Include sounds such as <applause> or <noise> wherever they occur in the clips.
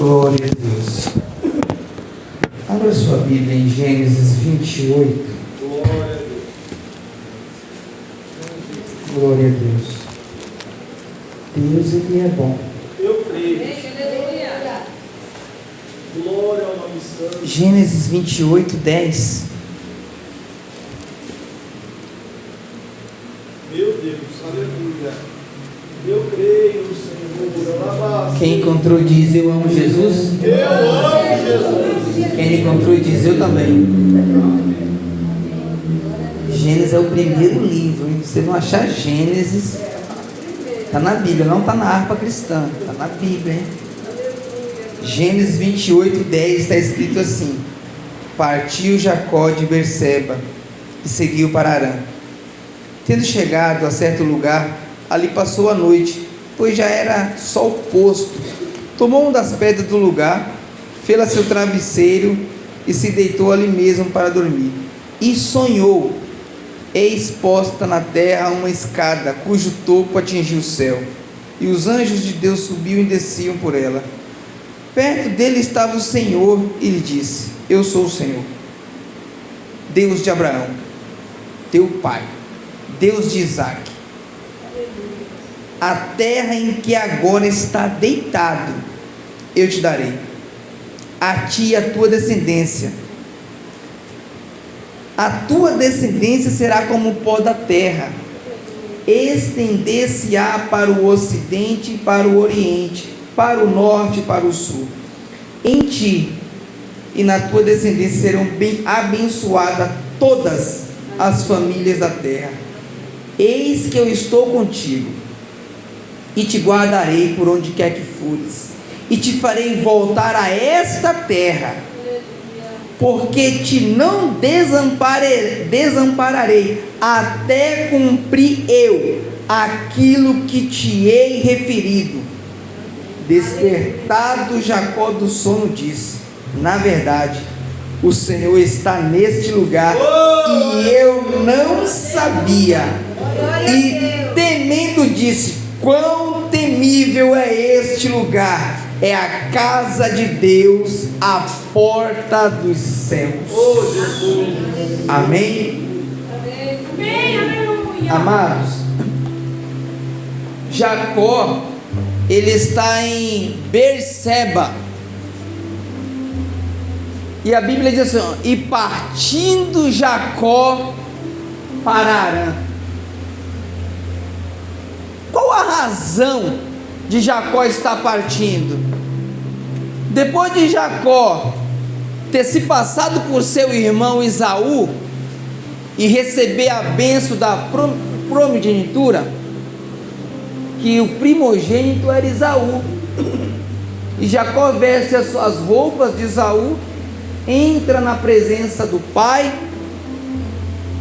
Glória a Deus. Abra sua Bíblia em Gênesis 28. Glória a Deus. Glória a Deus. Deus, Ele é bom. Eu creio. Glória ao nome. Gênesis 28, 10. Meu Deus, aleluia. Eu creio, Senhor. Encontrou diz: Eu amo Jesus. Eu amo Jesus. Quem encontrou diz: Eu também. Gênesis é o primeiro livro. Hein? Você não achar Gênesis, está na Bíblia, não está na harpa cristã, está na Bíblia. Hein? Gênesis 28, 10 está escrito assim: Partiu Jacó de Berseba e seguiu para Arã. Tendo chegado a certo lugar, ali passou a noite, pois já era sol posto. Tomou uma das pedras do lugar, fê-la seu travesseiro e se deitou ali mesmo para dormir. E sonhou, eis posta na terra uma escada, cujo topo atingia o céu, e os anjos de Deus subiam e desciam por ela. Perto dele estava o Senhor e lhe disse: Eu sou o Senhor, Deus de Abraão, teu pai, Deus de Isaac. A terra em que agora está deitado, eu te darei, a ti e a tua descendência. A tua descendência será como o pó da terra, estender-se-á para o ocidente e para o oriente, para o norte e para o sul. Em ti e na tua descendência serão bem abençoadas todas as famílias da terra. Eis que eu estou contigo e te guardarei por onde quer que fores, e te farei voltar a esta terra, porque te não desampararei, desampararei até cumprir eu aquilo que te hei referido. Despertado Jacó do sono disse: Na verdade, o Senhor está neste lugar e eu não sabia. E temendo disse: Quão temível é este lugar! É a casa de Deus, a porta dos céus. Oh, Jesus. Amém? Amados, Jacó, ele está em Berseba. E a Bíblia diz assim: e partindo Jacó para Arã. Qual a razão de Jacó estar partindo? Depois de Jacó ter se passado por seu irmão Isaú e receber a benção da primogenitura, que o primogênito era Isaú. E Jacó veste as suas roupas de Isaú, entra na presença do pai,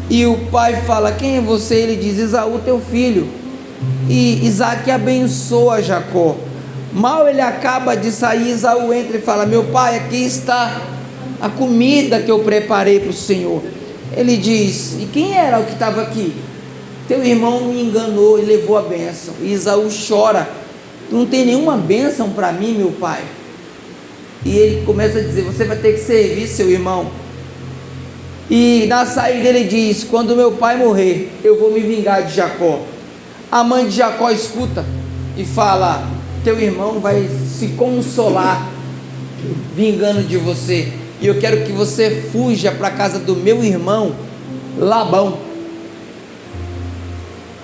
e o pai fala: Quem é você? Ele diz: Isaú, teu filho. E Isaac abençoa Jacó. Mal ele acaba de sair, Isaú entra e fala: Meu pai, aqui está a comida que eu preparei para o Senhor. Ele diz: E quem era o que estava aqui? Teu irmão me enganou e levou a bênção. E Isaú chora: Não tem nenhuma bênção para mim, meu pai. E ele começa a dizer: Você vai ter que servir seu irmão. E na saída ele diz: Quando meu pai morrer, eu vou me vingar de Jacó. A mãe de Jacó escuta e fala: Teu irmão vai se consolar vingando de você. E eu quero que você fuja para a casa do meu irmão Labão.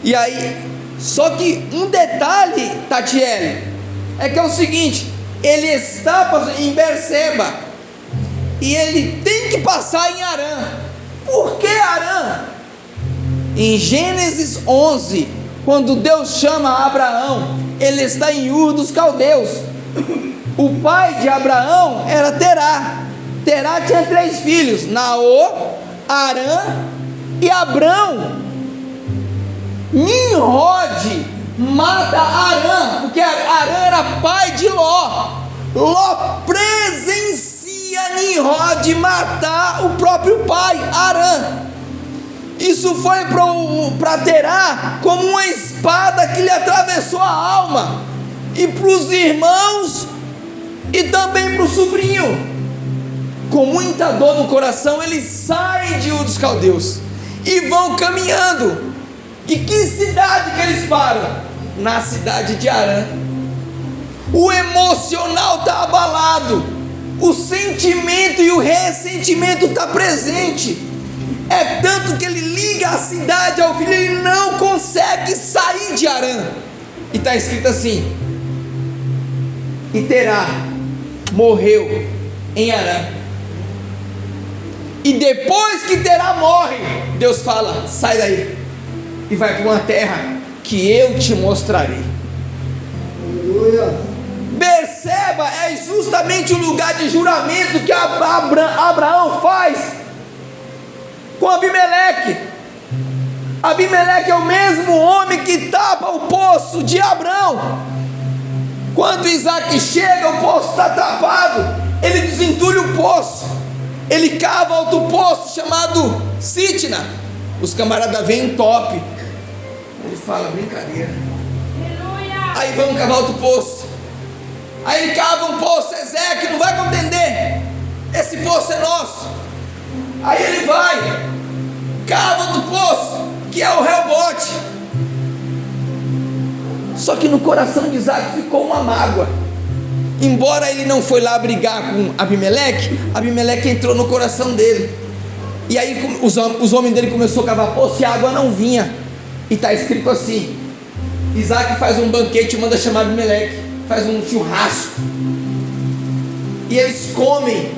E aí, só que um detalhe, Tatiele, é que é o seguinte: ele está em Berseba e ele tem que passar em Arã. Por que Arã? Em Gênesis 11, quando Deus chama Abraão, ele está em Ur dos Caldeus. O pai de Abraão era Terá. Terá tinha três filhos: Naor, Arã e Abrão. Nimrod mata Arã, porque Arã era pai de Ló. Ló presencia Nimrod matar o próprio pai, Arã. Isso foi para Terá como uma espada que lhe atravessou a alma. E para os irmãos, e também para o sobrinho. Com muita dor no coração, eles saem de Ur dos Caldeus e vão caminhando. E que cidade que eles param? Na cidade de Arã. O emocional está abalado, o sentimento e o ressentimento está presente. É tanto que ele liga a cidade ao filho, ele não consegue sair de Arã. E está escrito assim: E Terá morreu em Arã. E depois que Terá morre, Deus fala: sai daí e vai para uma terra que eu te mostrarei. Aleluia. Perceba, é justamente o lugar de juramento que Abra Abraão faz com Abimeleque. Abimeleque é o mesmo homem que tapa o poço de Abraão. Quando Isaac chega, o poço está tapado. Ele desentulha o poço. Ele cava outro poço chamado Sitna. Os camaradas vêm top. Ele fala, brincadeira. Aí vamos cavar outro poço. Aí ele cava um poço, Ezequiel, não vai compreender. Esse poço é nosso. Aí ele vai, cava outro poço, que é o rebote. Só que no coração de Isaac ficou uma mágoa. Embora ele não foi lá brigar com Abimeleque, Abimeleque entrou no coração dele. E aí os, os homens dele começaram a cavar poço e a água não vinha. E está escrito assim: Isaac faz um banquete manda chamar Abimeleque faz um churrasco. E eles comem.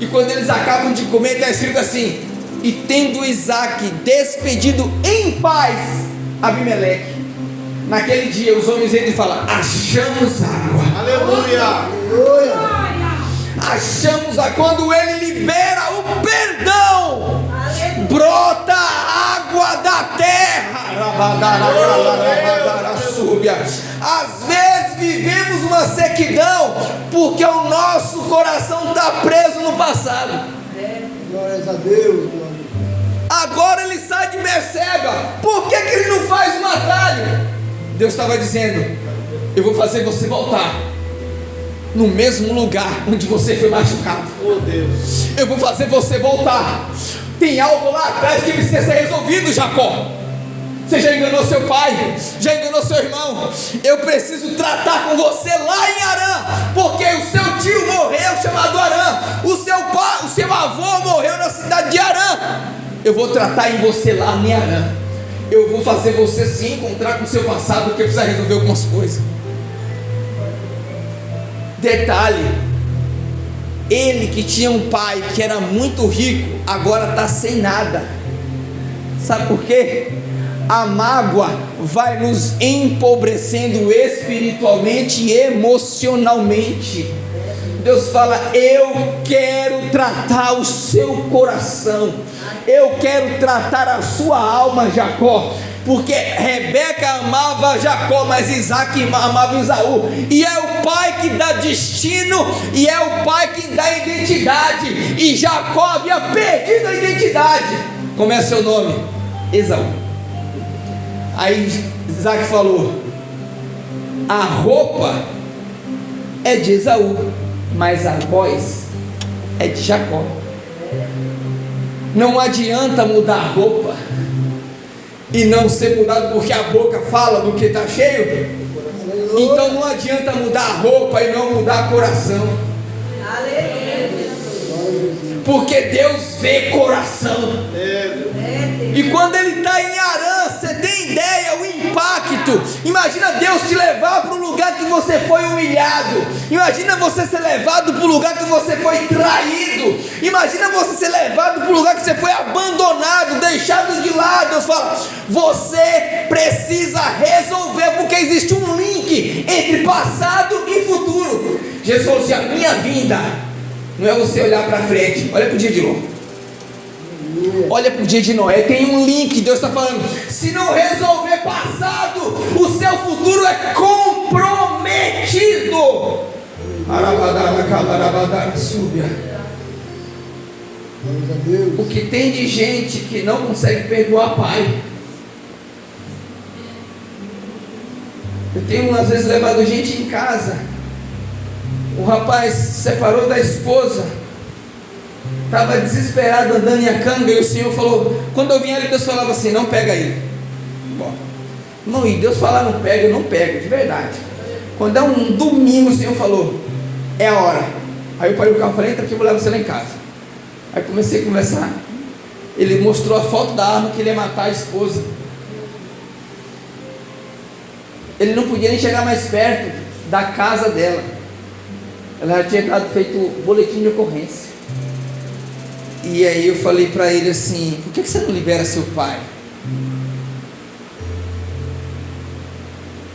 E quando eles acabam de comer, está escrito assim: E tendo Isaac despedido em paz Abimeleque. Naquele dia os homens entram e falam: Achamos água. Aleluia. Aleluia. Achamos a quando ele libera o perdão, brota água da terra. Às vezes vivemos uma sequidão porque o nosso coração está preso no passado. Glórias a Deus. Agora ele sai de Merceba. Por que, que ele não faz um atalho? Deus estava dizendo: Eu vou fazer você voltar no mesmo lugar onde você foi machucado. Oh Deus. Eu vou fazer você voltar. Tem algo lá atrás que precisa ser resolvido, Jacó. Você já enganou seu pai, já enganou seu irmão. Eu preciso tratar com você lá em Arã, porque o seu tio morreu chamado Arã, o seu pai, o seu avô morreu na cidade de Arã. Eu vou tratar em você lá em Arã. Eu vou fazer você se encontrar com o seu passado, porque precisa resolver algumas coisas. Detalhe: ele que tinha um pai que era muito rico, agora está sem nada. Sabe por quê? A mágoa vai nos empobrecendo espiritualmente e emocionalmente. Deus fala: Eu quero tratar o seu coração, eu quero tratar a sua alma, Jacó porque Rebeca amava Jacó, mas Isaac amava Isaú, e é o pai que dá destino, e é o pai que dá identidade, e Jacó havia perdido a identidade. Como é seu nome? Esaú. Aí Isaac falou: a roupa é de Esaú, mas a voz é de Jacó. Não adianta mudar a roupa e não ser mudado porque a boca fala do que está cheio. Então não adianta mudar a roupa e não mudar o coração. Porque Deus vê coração. E quando ele está em Arã, você tem ideia o Imagina Deus te levar para um lugar que você foi humilhado. Imagina você ser levado para um lugar que você foi traído. Imagina você ser levado para um lugar que você foi abandonado, deixado de lado. Eu falo, você precisa resolver, porque existe um link entre passado e futuro. Jesus falou assim: a minha vinda não é você olhar para frente, olha para o dia de novo. Olha para o dia de Noé, tem um link, Deus está falando. Se não resolver futuro é comprometido. O que tem de gente que não consegue perdoar pai. Eu tenho às vezes levado gente em casa O rapaz se separou da esposa, estava desesperado andando em canga e o Senhor falou: quando eu vinha ali, Deus falava assim: não pega ele. Bom, não, e Deus falar não pega, eu não pego, de verdade. Quando é um domingo, o Senhor falou: é a hora. Aí eu parei o carro e falei: entra aqui, eu vou levar você lá em casa. Aí comecei a conversar. Ele mostrou a foto da arma que ele ia matar a esposa. Ele não podia nem chegar mais perto da casa dela. Ela já tinha feito boletim de ocorrência. E aí eu falei para ele assim: por que você não libera seu pai?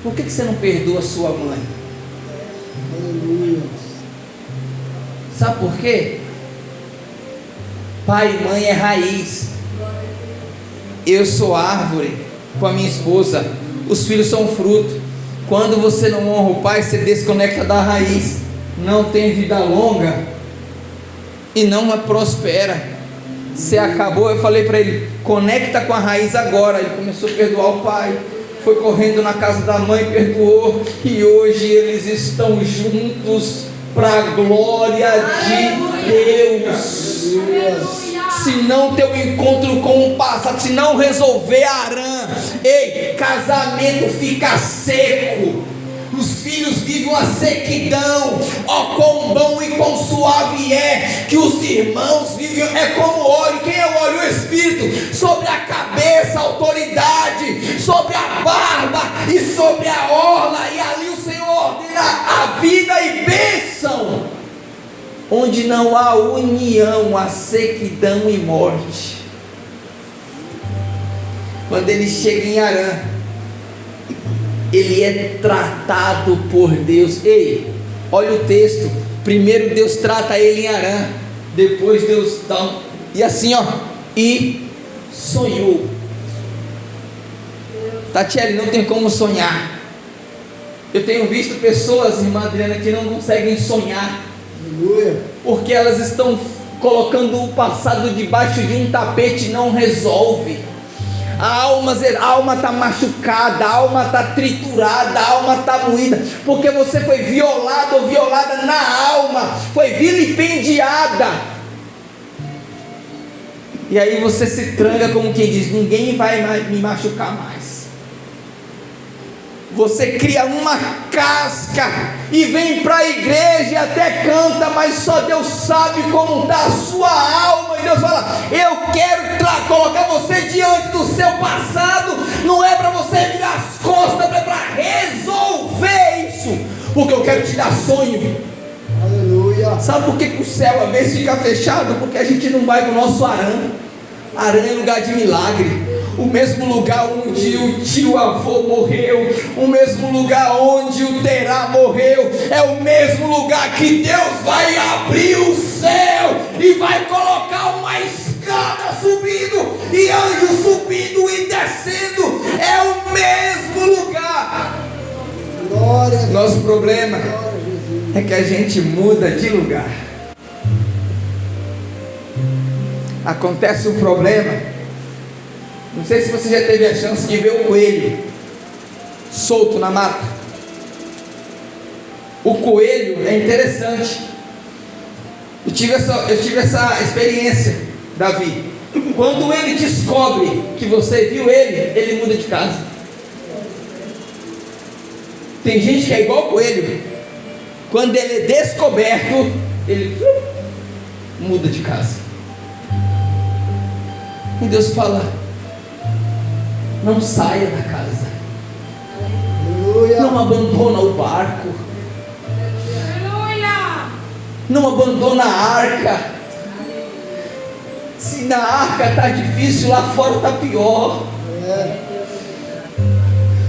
Por que você não perdoa sua mãe? Aleluia. Sabe por quê? Pai e mãe é raiz. Eu sou árvore com a minha esposa. Os filhos são fruto. Quando você não honra o pai, você desconecta da raiz. Não tem vida longa e não prospera. Você acabou, eu falei para ele, conecta com a raiz agora. Ele começou a perdoar o pai, foi correndo na casa da mãe, perdoou, e hoje eles estão juntos para a glória de Deus. Se não ter um encontro com o passado, se não resolver Arã, ei, casamento fica seco. Os filhos vivem uma sequidão, ó quão bom e quão suave é que os irmãos vivem, é como óleo, quem é o óleo? O Espírito, sobre a Onde não há união, há sequidão e morte. Quando ele chega em Arã, ele é tratado por Deus. Ei, olha o texto. Primeiro Deus trata ele em Arã, depois Deus dá e assim ó, e sonhou. Tatiele, não tem como sonhar. Eu tenho visto pessoas, irmã Adriana, que não conseguem sonhar, Aleluia. porque elas estão colocando o passado debaixo de um tapete não resolve. A alma a alma está machucada, a alma está triturada, a alma está moída, porque você foi violado ou violada na alma, foi vilipendiada. E aí você se tranca como quem diz: ninguém vai me machucar mais. Você cria uma casca e vem para a igreja e até canta, mas só Deus sabe como está a sua alma. E Deus fala: Eu quero colocar você diante do seu passado. Não é para você virar as costas, é para resolver isso. Porque eu quero te dar sonho. Aleluia. Sabe por que, que o céu às vezes fica fechado? Porque a gente não vai para o nosso arame. Arã é lugar de milagre o mesmo lugar onde o tio avô morreu, o mesmo lugar onde o Terá morreu, é o mesmo lugar que Deus vai abrir o céu e vai colocar uma escada subindo e anjos subindo e descendo, é o mesmo lugar. Glória. Nosso problema é que a gente muda de lugar. Acontece um problema não sei se você já teve a chance de ver um coelho solto na mata. O coelho é interessante. Eu tive essa, eu tive essa experiência, Davi. Quando ele descobre que você viu ele, ele muda de casa. Tem gente que é igual coelho. Quando ele é descoberto, ele muda de casa. E Deus fala: não saia da casa. Aleluia. Não abandona o barco. Não abandona a arca. Se na arca está difícil, lá fora está pior. É.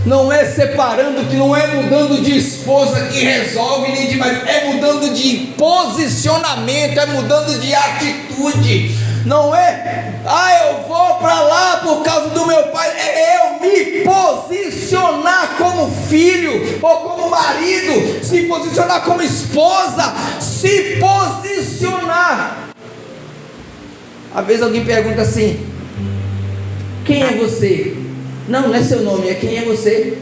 Não é separando, que não é mudando de esposa que resolve, nem de marido, é mudando de posicionamento, é mudando de atitude. Não é, ah, eu vou para lá por causa do meu pai, é eu me posicionar como filho ou como marido, se posicionar como esposa, se posicionar. Às vezes alguém pergunta assim: quem é você? Não, não é seu nome, é quem é você.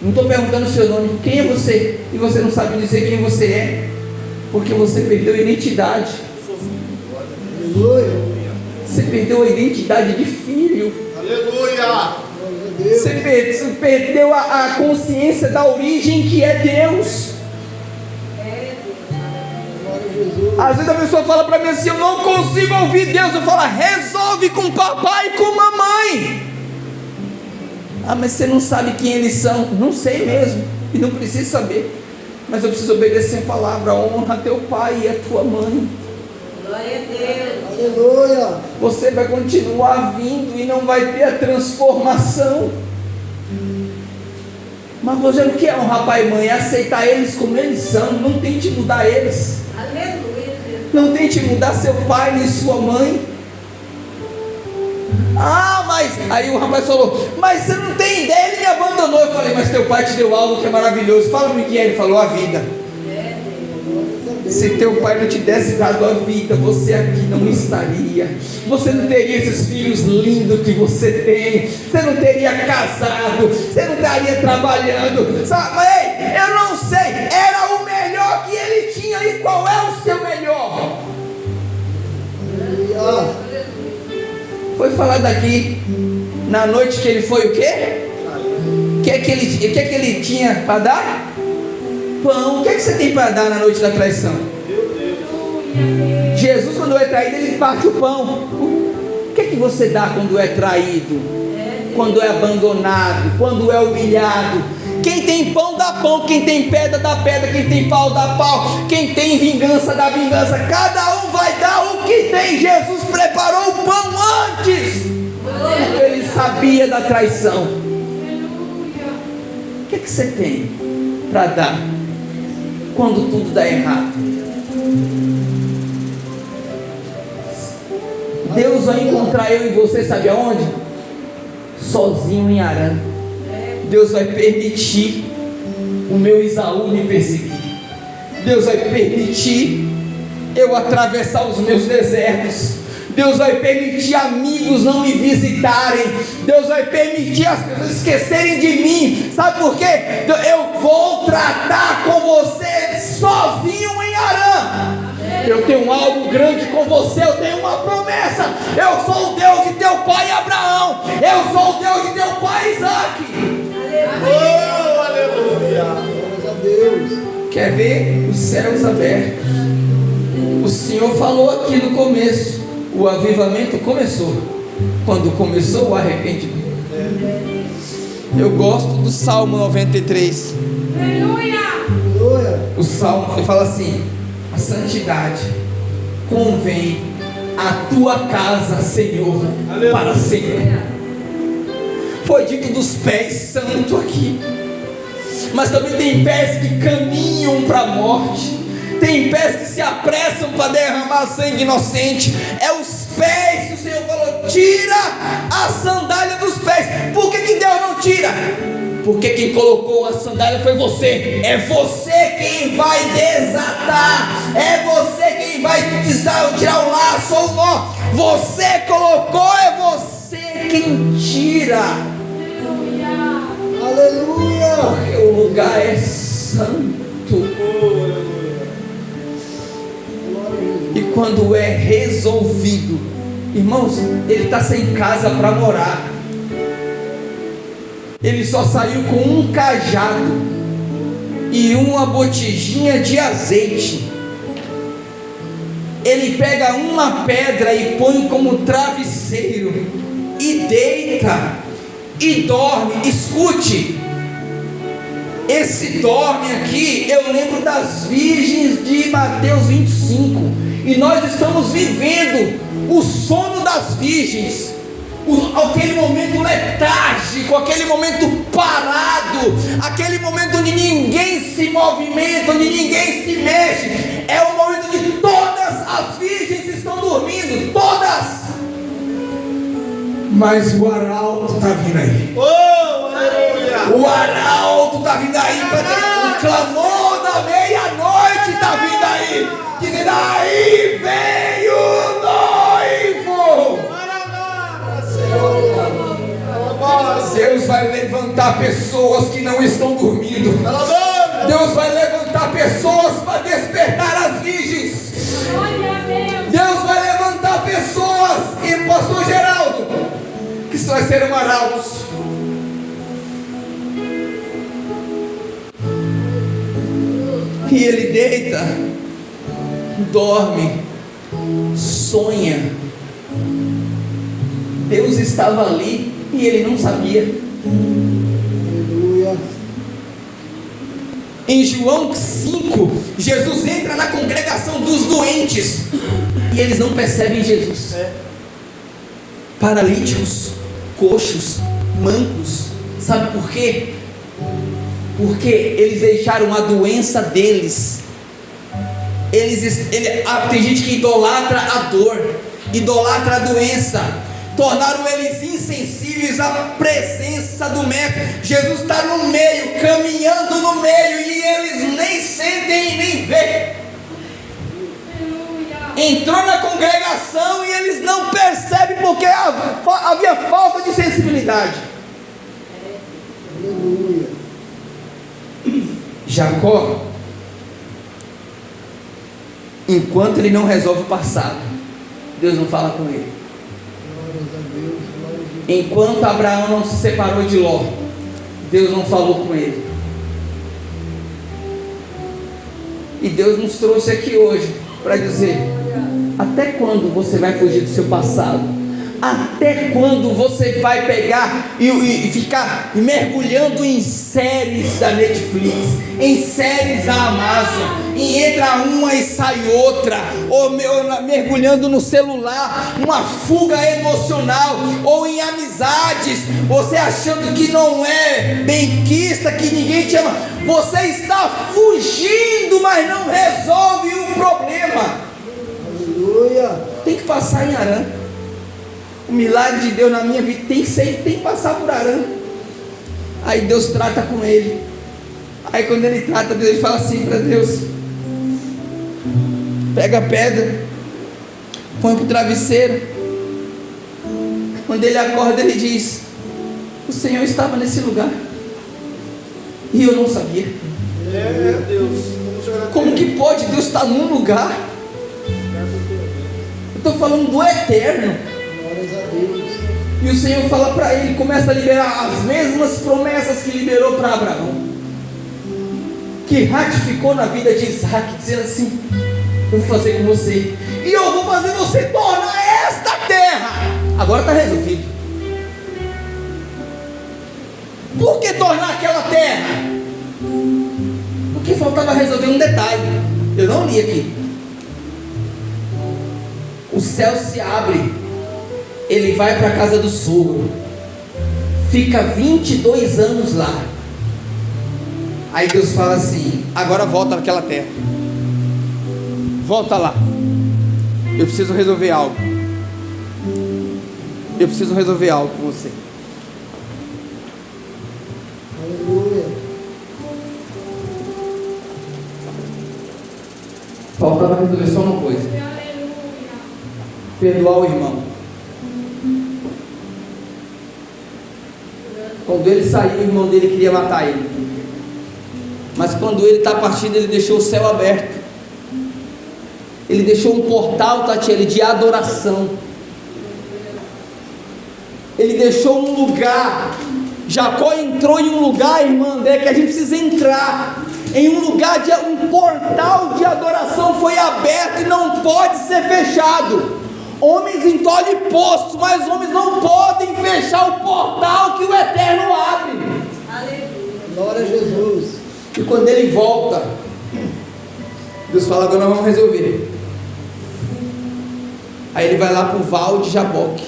Não estou perguntando o seu nome, quem é você? E você não sabe dizer quem você é, porque você perdeu a identidade. Aleluia. Você perdeu a identidade de filho. Aleluia. Você per- você perdeu a, a consciência da origem que é Deus. Às vezes a pessoa fala para mim assim: Eu não consigo ouvir Deus. Eu falo: Resolve com papai e com mamãe. Ah, mas você não sabe quem eles são. Não sei mesmo. E não preciso saber. Mas eu preciso obedecer a palavra. Honra teu pai e a tua mãe. Glória a Deus. Aleluia. Você vai continuar vindo e não vai ter a transformação. Mas Rogério, o que é honrar pai e mãe? É aceitar eles como eles são. Não tente mudar eles. Aleluia. Não tente mudar seu pai nem sua mãe. Ah, mas. Aí o rapaz falou: Mas você não tem ideia, ele me abandonou. Eu falei: Mas teu pai te deu algo que é maravilhoso. Fala-me o que é. Ele falou: A vida. Se teu pai não te desse dado a vida, você aqui não estaria. Você não teria esses filhos lindos que você tem. Você não teria casado. Você não estaria trabalhando. Sabe? Ei, eu não sei. Era o melhor que ele tinha. E qual é o seu melhor? Foi falado aqui na noite que ele foi o quê? O que é que ele, que é que ele tinha para dar? Pão. O que é que você tem para dar na noite da traição? Jesus, quando é traído, ele parte o pão. O que é que você dá quando é traído? Quando é abandonado? Quando é humilhado? Quem tem pão dá pão, quem tem pedra dá pedra, quem tem pau dá pau, quem tem vingança dá vingança. Cada um vai dar o que tem. Jesus preparou o pão antes, ele sabia da traição. O que, é que você tem para dar quando tudo dá errado? Deus vai encontrar eu e você, sabe aonde? Sozinho em Arã. Deus vai permitir o meu Isaú me perseguir. Deus vai permitir eu atravessar os meus desertos. Deus vai permitir amigos não me visitarem. Deus vai permitir as pessoas esquecerem de mim. Sabe por quê? Eu vou tratar com você sozinho em Arã. Eu tenho algo grande com você, eu tenho uma promessa. Eu sou o Deus de teu pai Abraão. Eu sou o Deus de teu pai Isaac. Oh, aleluia. Glória a Deus. Quer ver os céus abertos? O Senhor falou aqui no começo. O avivamento começou. Quando começou o arrependimento. Eu gosto do Salmo 93. Aleluia. O Salmo ele fala assim: a santidade convém a tua casa, Senhor, Aleluia. para sempre. Foi dito dos pés santo aqui, mas também tem pés que caminham para a morte. Tem pés que se apressam para derramar sangue inocente. É os pés que o Senhor falou: tira a sandália dos pés. Por que, que Deus não tira? Porque quem colocou a sandália foi você. É você quem vai desatar. É você quem vai tirar, o laço ou o nó. Você colocou, é você quem tira. Aleluia. Porque o lugar é santo. E quando é resolvido, irmãos, ele está sem casa para morar. Ele só saiu com um cajado e uma botijinha de azeite. Ele pega uma pedra e põe como travesseiro e deita e dorme. Escute, esse dorme aqui, eu lembro das virgens de Mateus 25. E nós estamos vivendo o sono das virgens. Aquele momento letárgico, aquele momento parado, aquele momento onde ninguém se movimenta, onde ninguém se mexe. É o momento onde todas as virgens estão dormindo, todas. Mas o arauto está vindo aí. Oh. O arauto está vindo aí para o clamor da meia-noite está vindo aí. Dizendo aí vem Deus vai levantar pessoas que não estão dormindo. Deus vai levantar pessoas para despertar as virgens. Deus vai levantar pessoas, e pastor Geraldo, que só serão arautos. E ele deita, dorme, sonha. Deus estava ali e ele não sabia. Aleluia. Em João 5, Jesus entra na congregação dos doentes e eles não percebem Jesus. Paralíticos, coxos, mancos. Sabe por quê? Porque eles deixaram a doença deles. Eles, ele, ah, tem gente que idolatra a dor, idolatra a doença, tornaram eles insensíveis à presença do Mestre. Jesus está no meio, caminhando no meio, e eles nem sentem e nem vê. Entrou na congregação e eles não percebem porque havia falta de sensibilidade. <coughs> Jacó, enquanto ele não resolve o passado, Deus não fala com ele. Enquanto Abraão não se separou de Ló, Deus não falou com ele. E Deus nos trouxe aqui hoje para dizer: até quando você vai fugir do seu passado? Até quando você vai pegar e, e- ficar mergulhando em séries da Netflix, em séries da Amazon, e entra uma e sai outra, ou mergulhando no celular, uma fuga emocional, ou em amizades, você achando que não é benquista, que ninguém te ama, você está fugindo, mas não resolve o problema Aleluia. tem que passar em Arã. O milagre de Deus na minha vida tem que ser, tem que passar por Arã. Aí Deus trata com ele. Aí quando ele trata, Deus ele fala assim para Deus: pega a pedra, põe pro travesseiro. Quando ele acorda, ele diz: O Senhor estava nesse lugar. E eu não sabia. É, Deus. O Como que pode Deus estar num lugar? Eu estou falando do eterno. Glórias a Deus. E o Senhor fala para ele, começa a liberar as mesmas promessas que liberou para Abraão, que ratificou na vida de Isaac, dizendo assim: Eu vou fazer com você, e eu vou fazer você tornar esta terra. Agora está resolvido. Por que tornar aquela terra? Porque faltava resolver um detalhe. Eu não li aqui. O céu se abre ele vai para a casa do sogro, fica 22 anos lá. Aí Deus fala assim: agora volta naquela terra, volta lá. Eu preciso resolver algo. Eu preciso resolver algo com você. Aleluia. Faltava resolver só uma coisa: perdoar o irmão. Quando ele saiu, o irmão dele queria matar ele. Mas quando ele está partindo, ele deixou o céu aberto. Ele deixou um portal, Tatiele, de adoração. Ele deixou um lugar. Jacó entrou em um lugar, irmã André, que a gente precisa entrar. Em um lugar de um portal de adoração foi aberto e não pode ser fechado. Homens entolhem poço, mas homens não podem fechar o portal que o Eterno quando ele volta, Deus fala: agora nós vamos resolver. Aí ele vai lá para o Val de Jaboque.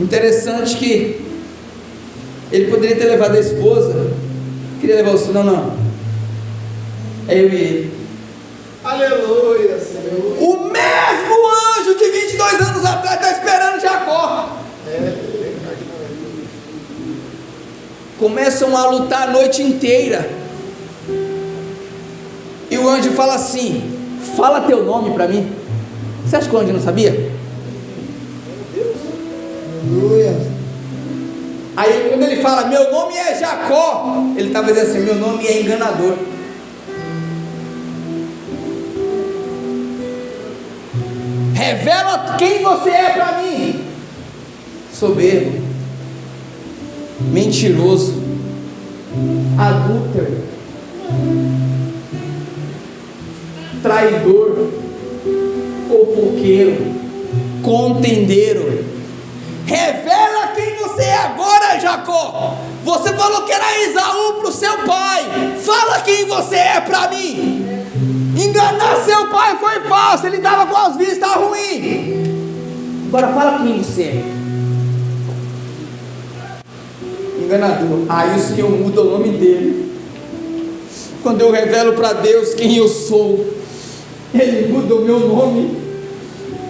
Interessante que ele poderia ter levado a esposa, queria levar o filho, não, não. É eu e ele. Aleluia, Senhor. O mesmo anjo de 22 anos atrás está esperando Jacó. Começam a lutar a noite inteira. E o anjo fala assim: Fala teu nome para mim. Você acha que o anjo não sabia? Aleluia. Aí quando ele fala, meu nome é Jacó, ele estava dizendo assim, meu nome é enganador. Revela quem você é para mim. Soberbo, mentiroso, adúltero, traidor, fofoqueiro, contendeiro. Revela quem você é agora, Jacó. Você falou que era Esaú para o seu pai. Fala quem você é para mim. Enganar seu pai foi falso. Ele estava com as vistas ruins. Agora fala quem você é. Enganador. Aí o Senhor muda o nome dele. Quando eu revelo para Deus quem eu sou, Ele muda o meu nome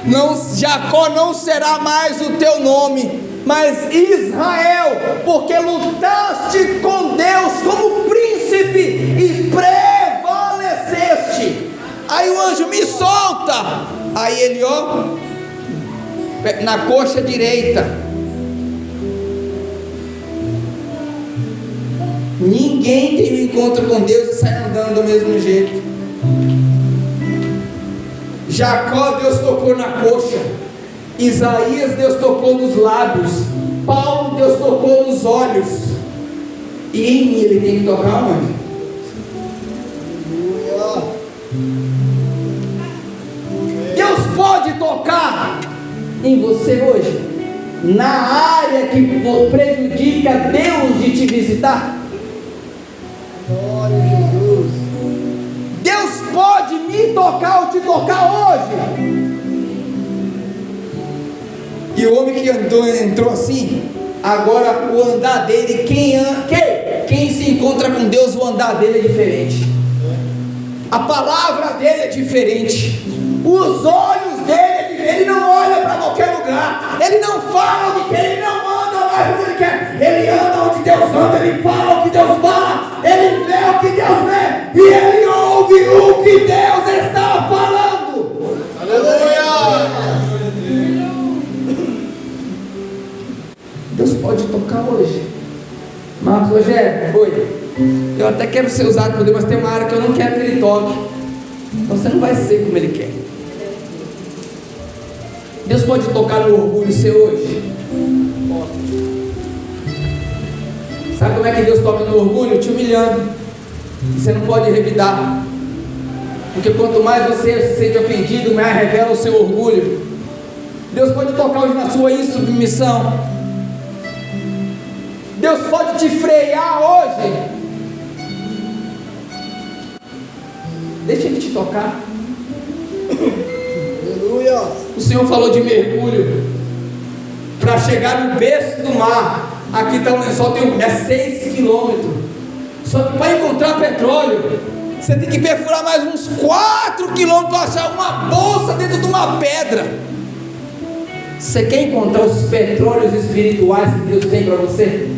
não, Jacó não será mais o teu nome, mas Israel, porque lutaste com Deus como príncipe e prevaleceste. Aí o anjo me solta, aí ele, ó, na coxa direita. Ninguém tem um encontro com Deus e sai andando do mesmo jeito. Jacó, Deus tocou na coxa. Isaías, Deus tocou nos lábios. Paulo, Deus tocou nos olhos. E em mim ele tem que tocar onde? Deus pode tocar em você hoje, na área que prejudica Deus de te visitar. Glória a. Deus pode me tocar ou te tocar hoje. E o homem que andou, entrou assim, agora o andar dele, quem, quem, quem se encontra com Deus, o andar dele é diferente. A palavra dele é diferente. Os olhos dele é. Ele não olha para qualquer lugar. Ele não fala o que. Ele não ele quer. Ele anda onde Deus anda. Ele fala o que Deus fala. Ele vê o que Deus vê. E ele ouve o que Deus está falando. Aleluia! Deus pode tocar hoje. Marcos Rogério, oi. Eu até quero ser usado por Deus, mas tem uma área que eu não quero que ele toque. Você não vai ser como ele quer. Deus pode tocar no orgulho seu hoje? Sabe como é que Deus toca no orgulho? Te humilhando. Você não pode revidar. Porque quanto mais você se sente ofendido, mais revela o seu orgulho. Deus pode tocar hoje na sua insubmissão. Deus pode te frear hoje. Deixa Ele te tocar. Aleluia. O Senhor falou de mergulho para chegar no berço do mar. Aqui tá, só tem um, é 6 quilômetros. Só que para encontrar petróleo, você tem que perfurar mais uns 4 quilômetros para achar uma bolsa dentro de uma pedra. Você quer encontrar os petróleos espirituais que Deus tem para você?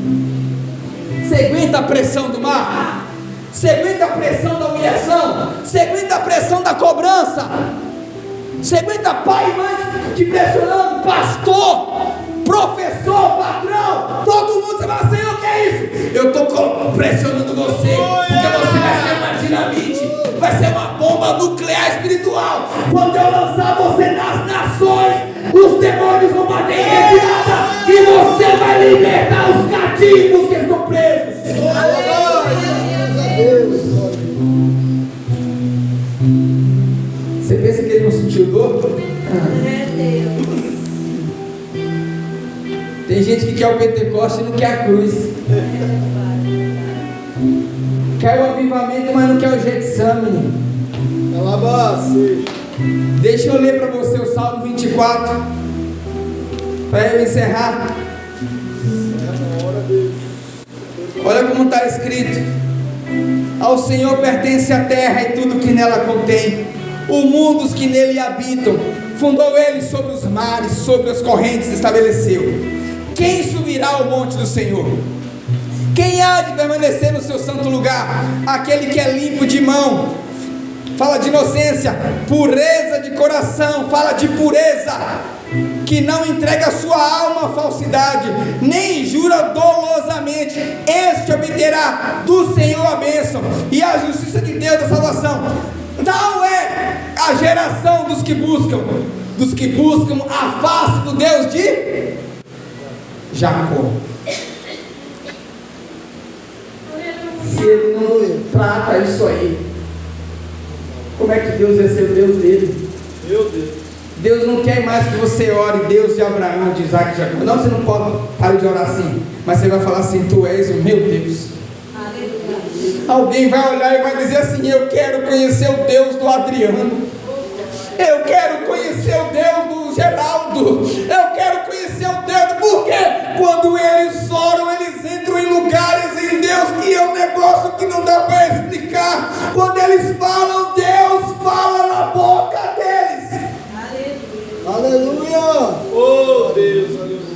Você aguenta a pressão do mar? Você aguenta a pressão da humilhação? Você aguenta a pressão da cobrança? Você aguenta pai e mãe te pressionando, pastor, professor, patrão, todo mundo, fala, Senhor, o que é isso? Eu estou pressionando você, porque você vai ser uma dinamite, vai ser uma bomba nuclear espiritual. Quando eu lançar você nas nações, os demônios vão bater em retirada e você vai libertar os cativos que estão presos. Quer o Pentecoste e não quer a cruz. Quer o avivamento, mas não quer o Getsamine. Deixa eu ler para você o Salmo 24. Para eu encerrar. Olha como está escrito: Ao Senhor pertence a terra e tudo que nela contém, o mundo os que nele habitam. Fundou ele sobre os mares, sobre as correntes estabeleceu. Quem subirá ao monte do Senhor? Quem há de permanecer no seu santo lugar? Aquele que é limpo de mão, fala de inocência, pureza de coração, fala de pureza, que não entrega a sua alma à falsidade, nem jura dolosamente, este obterá do Senhor a bênção e a justiça de Deus da salvação. Tal é a geração dos que buscam, dos que buscam a face do Deus de Jacó. Se ele não trata isso aí, como é que Deus vai ser o Deus dele? Meu Deus. Deus não quer mais que você ore Deus de Abraão, de Isaac, de Jacó. Não, você não pode parar de orar assim. Mas você vai falar assim: Tu és o meu Deus. Aleluia. Alguém vai olhar e vai dizer assim: Eu quero conhecer o Deus do Adriano. Eu quero conhecer o Deus do Geraldo. Eu quero conhecer o Deus. Por quê? Quando eles oram, eles entram em lugares em Deus que é um negócio que não dá para explicar. Quando eles falam, Deus fala na boca deles. Aleluia. Aleluia. Oh, Deus, aleluia.